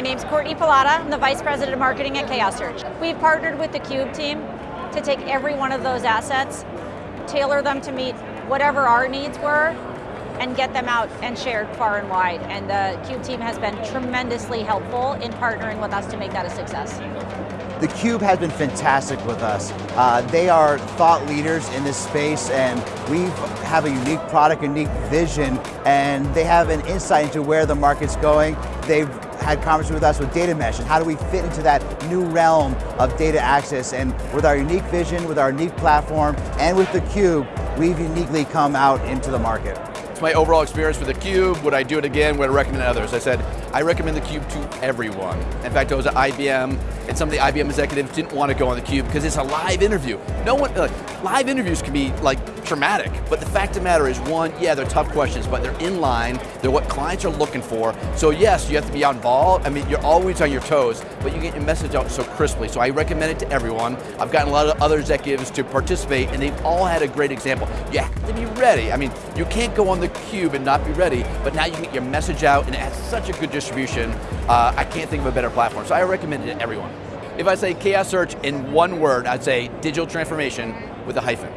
name's Courtney Pilata. I'm the Vice President of Marketing at Chaos Search. We've partnered with the Cube team to take every one of those assets, tailor them to meet whatever our needs were, and get them out and shared far and wide. And the Cube team has been tremendously helpful in partnering with us to make that a success. The Cube has been fantastic with us. Uh, they are thought leaders in this space and we have a unique product, unique vision, and they have an insight into where the market's going. They've had conversations with us with data mesh and how do we fit into that new realm of data access and with our unique vision, with our unique platform, and with the Cube, we've uniquely come out into the market It's my overall experience with the Cube. Would I do it again? Would I recommend others? I said, I recommend the Cube to everyone. In fact, I was at IBM, and some of the IBM executives didn't want to go on the Cube because it's a live interview. No one, like, live interviews can be like traumatic, but the fact of the matter is, one, yeah, they're tough questions, but they're in line, they're what clients are looking for. So yes, you have to be involved. I mean, you're always on your toes, but you get your message out so crisply. So I recommend it to everyone. I've gotten a lot of other executives to participate, and they've all had a great example. You have to be ready. I mean, you can't go on the Cube and not be ready, but now you can get your message out, and it has such a good distribution. Uh, I can't think of a better platform, so I recommend it to everyone. If I say chaos search in one word, I'd say digital transformation with a hyphen.